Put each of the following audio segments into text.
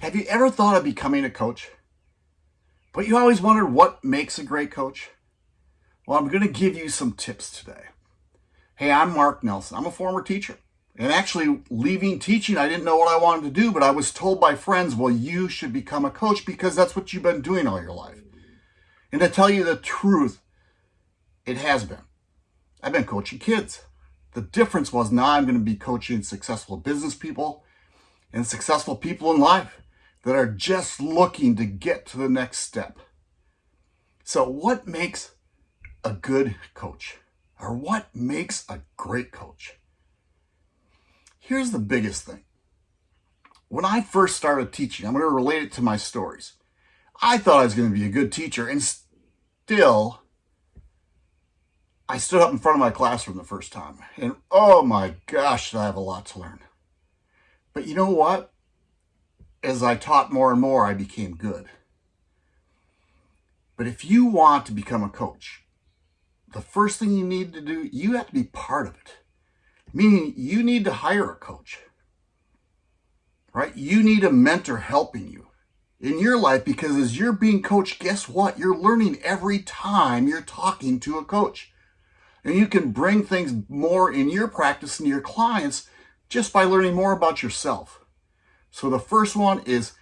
Have you ever thought of becoming a coach? But you always wondered what makes a great coach? Well, I'm going to give you some tips today. Hey, I'm Mark Nelson. I'm a former teacher. And actually, leaving teaching, I didn't know what I wanted to do, but I was told by friends, well, you should become a coach because that's what you've been doing all your life. And to tell you the truth, it has been. I've been coaching kids. The difference was now I'm going to be coaching successful business people and successful people in life that are just looking to get to the next step. So what makes a good coach? Or what makes a great coach? Here's the biggest thing. When I first started teaching, I'm going to relate it to my stories. I thought I was going to be a good teacher and still I stood up in front of my classroom the first time and oh my gosh, I have a lot to learn. But you know what? As I taught more and more, I became good. But if you want to become a coach, the first thing you need to do, you have to be part of it. Meaning you need to hire a coach, right? You need a mentor helping you in your life because as you're being coached, guess what? You're learning every time you're talking to a coach. And you can bring things more in your practice and your clients just by learning more about yourself. So the first one is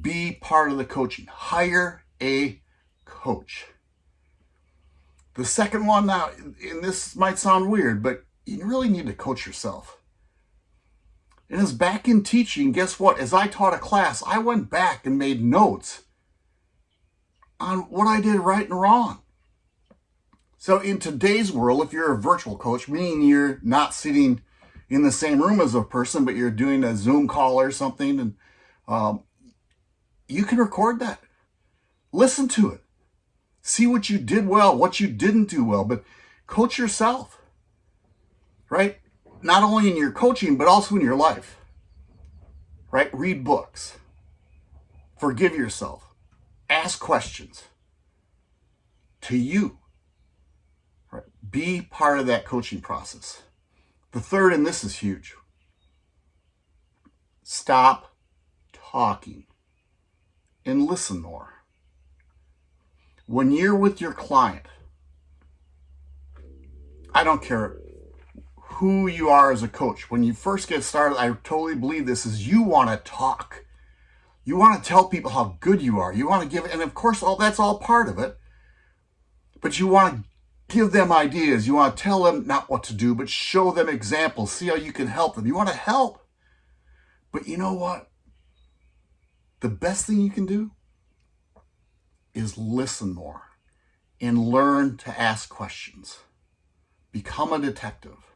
be part of the coaching. Hire a coach. The second one now, and this might sound weird, but you really need to coach yourself. And as back in teaching, guess what? As I taught a class, I went back and made notes on what I did right and wrong. So in today's world, if you're a virtual coach, meaning you're not sitting in the same room as a person, but you're doing a Zoom call or something, and um, you can record that. Listen to it. See what you did well, what you didn't do well, but coach yourself, right? Not only in your coaching, but also in your life, right? Read books. Forgive yourself. Ask questions to you. Right? Be part of that coaching process. The third, and this is huge, stop talking and listen more. When you're with your client, I don't care who you are as a coach. When you first get started, I totally believe this is you want to talk. You want to tell people how good you are. You want to give, and of course, all that's all part of it. But you want to give them ideas. You want to tell them not what to do, but show them examples. See how you can help them. You want to help. But you know what? The best thing you can do is listen more and learn to ask questions. Become a detective.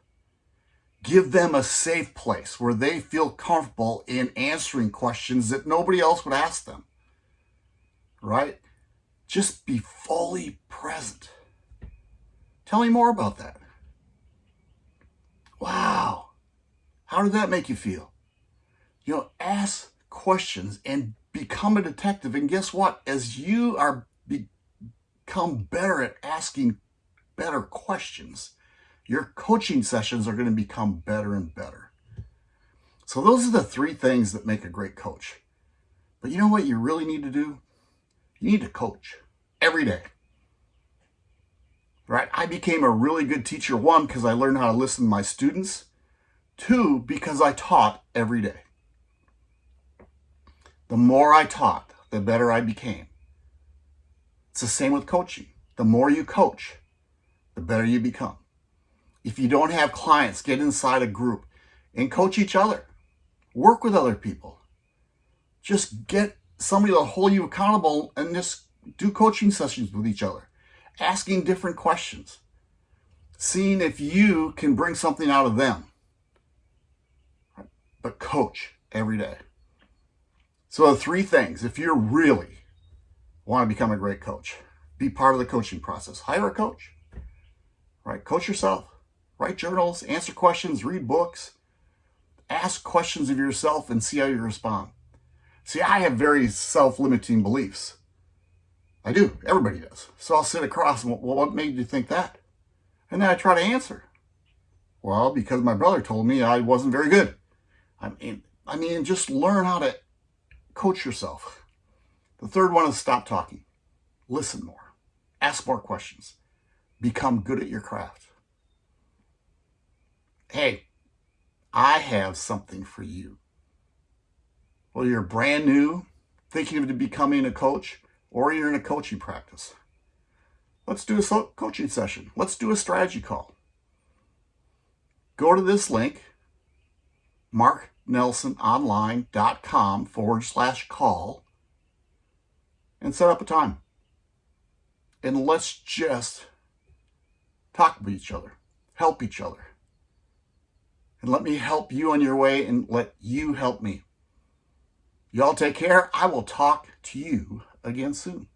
Give them a safe place where they feel comfortable in answering questions that nobody else would ask them. Right? Just be fully present. Tell me more about that. Wow. How did that make you feel? You know, ask questions and become a detective. And guess what? As you are become better at asking better questions, your coaching sessions are going to become better and better. So those are the three things that make a great coach. But you know what you really need to do? You need to coach every day right? I became a really good teacher, one, because I learned how to listen to my students, two, because I taught every day. The more I taught, the better I became. It's the same with coaching. The more you coach, the better you become. If you don't have clients, get inside a group and coach each other. Work with other people. Just get somebody to hold you accountable and just do coaching sessions with each other asking different questions, seeing if you can bring something out of them. But coach every day. So three things, if you really want to become a great coach, be part of the coaching process. Hire a coach, right? Coach yourself, write journals, answer questions, read books, ask questions of yourself and see how you respond. See, I have very self-limiting beliefs. I do. Everybody does. So I'll sit across and, well, what made you think that? And then I try to answer. Well, because my brother told me I wasn't very good. I mean, I mean, just learn how to coach yourself. The third one is stop talking. Listen more. Ask more questions. Become good at your craft. Hey, I have something for you. Well, you're brand new, thinking of becoming a coach, or you're in a coaching practice. Let's do a coaching session. Let's do a strategy call. Go to this link, marknelsononline.com forward slash call, and set up a time. And let's just talk with each other, help each other. And let me help you on your way and let you help me. Y'all take care. I will talk to you again soon.